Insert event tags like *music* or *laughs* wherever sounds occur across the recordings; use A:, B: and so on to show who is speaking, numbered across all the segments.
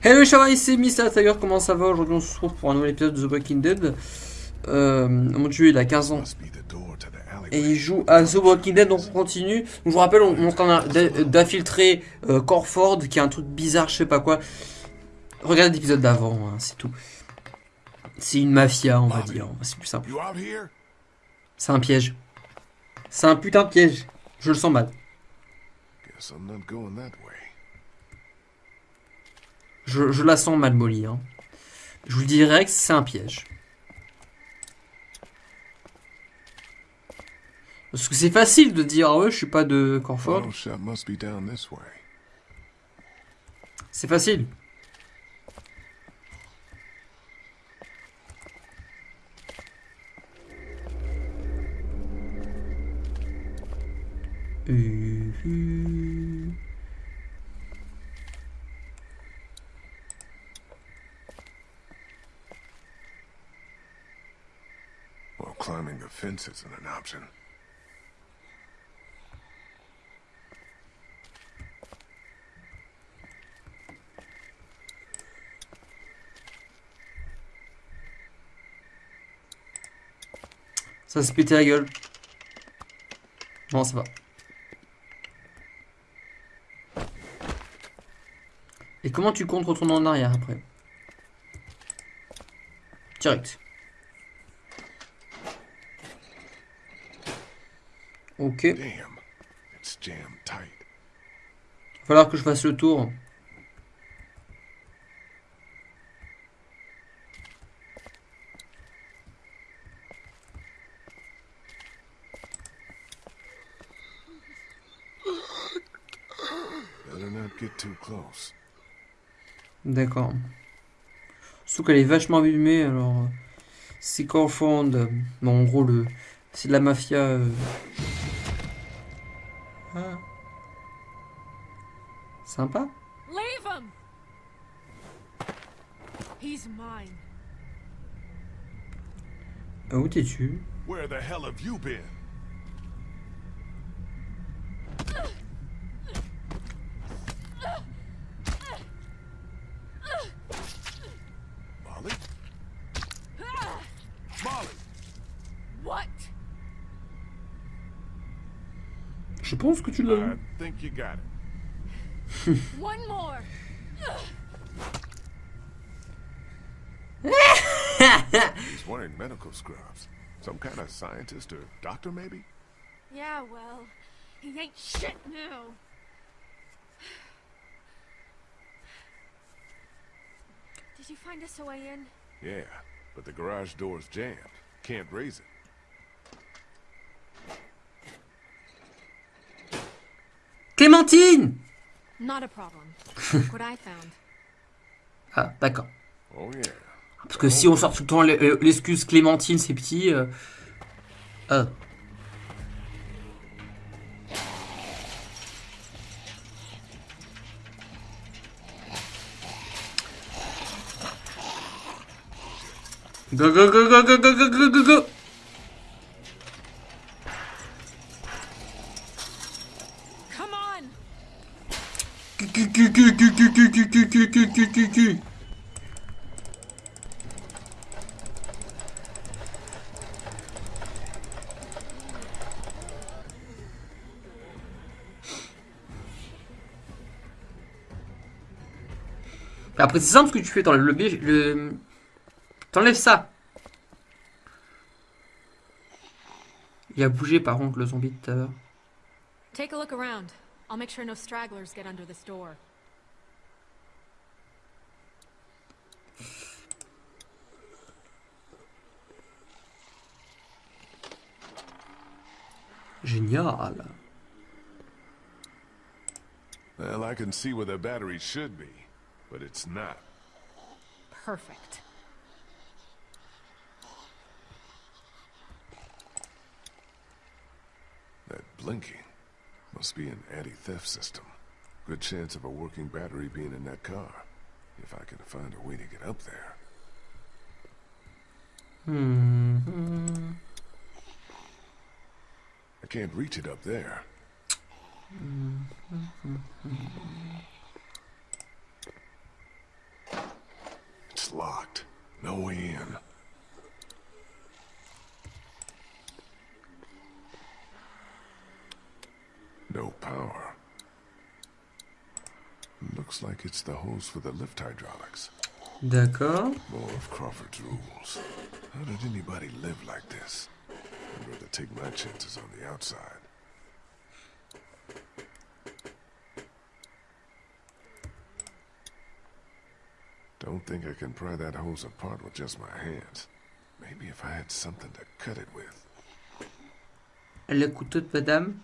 A: Hello Shava, ici Mr. Tiger, comment ça va Aujourd'hui on se retrouve pour un nouvel épisode de The Walking Dead. Euh, mon dieu, il a 15 ans. Et il joue à The Walking Dead, donc on continue. Je vous rappelle, on, on est en train d'infiltrer euh, Corford, qui est un truc bizarre, je sais pas quoi. Regarde l'épisode d'avant, hein, c'est tout. C'est une mafia, on va dire. C'est plus simple. C'est un piège. C'est un putain de piège. Je le sens mal.
B: Guess I'm not going that way.
A: Je, je la sens mal molly. Hein. Je vous dirais que c'est un piège. Parce que c'est facile de dire, ah ouais, je suis pas de Corford.
B: Way.
A: C'est facile.
B: Climbing the fence isn't an option.
A: Ça se pétait la gueule. Non, ça va. Et comment tu comptes retourner en arrière après? Direct. Ok. Va falloir que je fasse le tour. D'accord. Surtout qu'elle est vachement allumée, alors... C'est Corfond. euh, Bon, en gros, le... c'est de la mafia... euh. Ah. Sympa.
C: Leave him! He's mine.
A: Où t'es-tu
B: Where the hell have you been? I think you got it. *laughs*
C: One more.
B: He's wearing medical scrubs. Some kind of scientist or doctor, maybe?
C: Yeah, well, he ain't shit now. Did you find us a way in?
B: Yeah, but the garage door's jammed. Can't raise it.
A: Clémentine
C: Not a problem. Look what I found. *laughs*
A: Ah, d'accord.
B: Oh yeah.
A: Parce que si on sort tout le temps euh, l'excuse Clémentine, c'est petit... euh, Ah. Go go go go go go go go go go cu- cu- cu- cu- cu- cu- cu- cu- cu- cu- cu- cu. Après, c'est simple ce que tu fais, t'enlèves le B, le... T'enlèves ça. Il a bougé par contre le zombie de tout à l'heure.
C: Take a look around. I'll make sure no stragglers get under this door.
A: Génial.
B: Well, I can see where the battery should be, but it's not.
C: Perfect.
B: That blinking must be an anti-theft system. Good chance of a working battery being in that car. If I can find a way to get up there.
A: Hmm
B: can't reach it up there. It's locked. No way in. No power. Looks like it's the hose for the lift hydraulics.
A: D'accord.
B: More of Crawford's rules. How did anybody live like this? I'd rather take my chances on the outside. Don't think I can pry that hose apart with just my hands. Maybe if I had something to cut it with.
A: Le couteau de madame.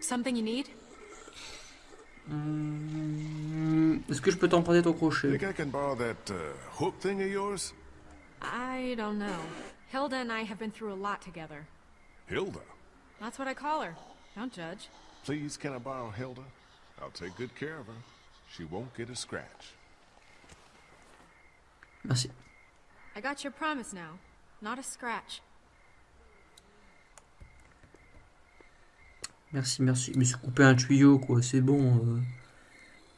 C: Something you need?
A: Hmm. Hmm, Est-ce que je peux t'emprunter ton crochet?
B: Think I can borrow that uh, hook thing of yours?
C: I don't know. Hilda and I have been through a lot together.
B: Hilda?
C: That's what I call her. Don't judge.
B: Please, can I borrow Hilda? I'll take good care of her. She won't get a scratch.
A: Merci.
C: I got your promise now. Not a scratch.
A: Merci, merci. Mais c'est couper un tuyau, quoi. C'est bon. Euh...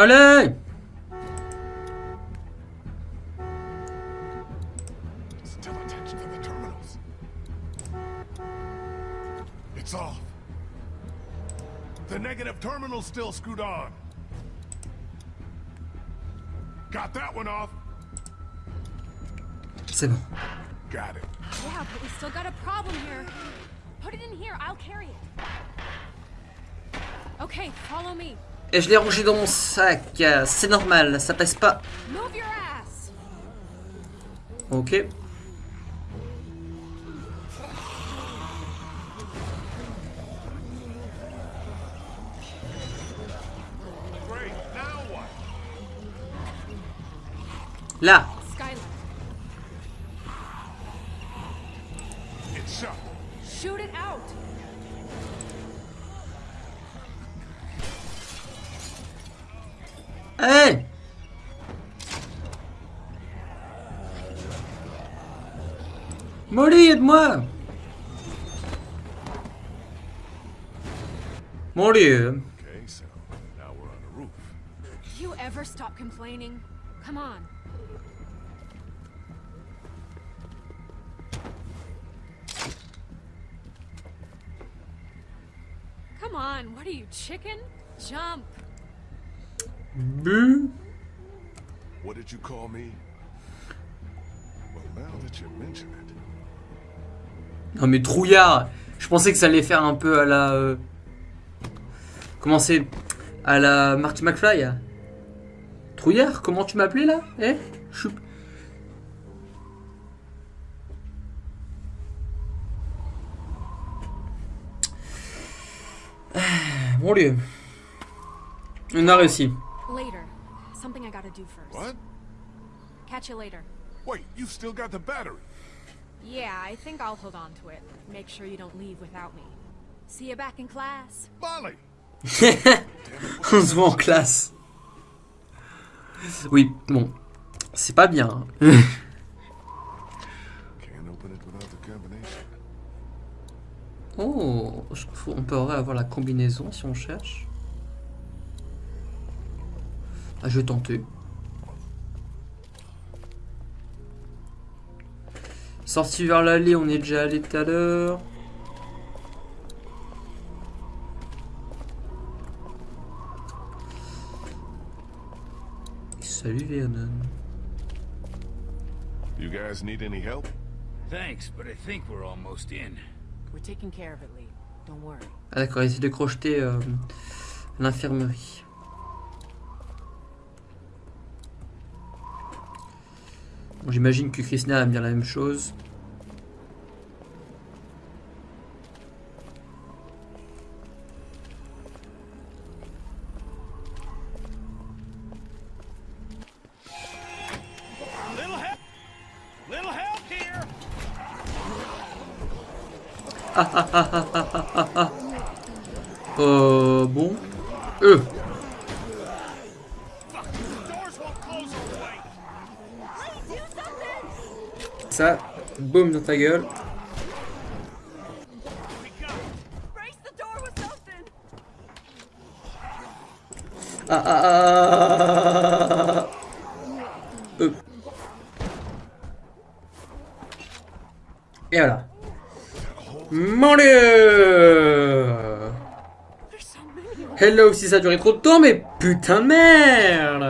A: Allez
B: Still to the terminals. It's off. The negative terminal's still screwed on. Got that one off.
A: C'est bon.
B: Got it.
C: Yeah, but we still got a problem here. Put it in here. I'll carry it. Okay, follow me.
A: Et je l'ai rangé dans mon sac. C'est normal, ça pèse pas. Ok. Là. Hey Molly, aide-moi Molly
B: Okay, so now we're on the roof.
C: You ever stop complaining? Come on. Come on, what are you, chicken? Jump.
A: Bu
B: What did you call me? Well, now that you mention it,
A: Non mais trouillard Je pensais que ça allait faire un peu à la... euh, Comment c'est À la Marty McFly Trouillard Comment tu m'appelais là? Eh? Je suis- Ah, Mon lieu. On a réussi.
C: Later. Something I gotta do first.
B: what?
C: Catch you later.
B: Wait, you still got the battery?
C: Yeah, I think I'll hold on to it. Make sure you don't leave without me. See you back in class.
B: Molly!
A: On se voit en classe. Oui, bon. C'est pas bien. hein. *laughs*
B: Can't open it without the combination.
A: Oh, je on peut avoir la combinaison si on cherche. Ah, je vais tenter. Sorti vers l'allée, on est déjà allé tout à l'heure. Salut Vernon.
B: You guys need any help?
D: Thanks, but I think we're almost in.
E: We're taking care of it, Lee. Don't worry.
A: Ah d'accord, essayer de crocheter euh, l'infirmerie. J'imagine que Krishna va me dire la même chose. Ah ah ah ah ah ah ah. Bon. Euh. Boum dans ta gueule. Ah, ah, ah, ah, ah. Euh. Et voilà. Mon dieu Hello si ça a duré trop de temps, mais putain de merde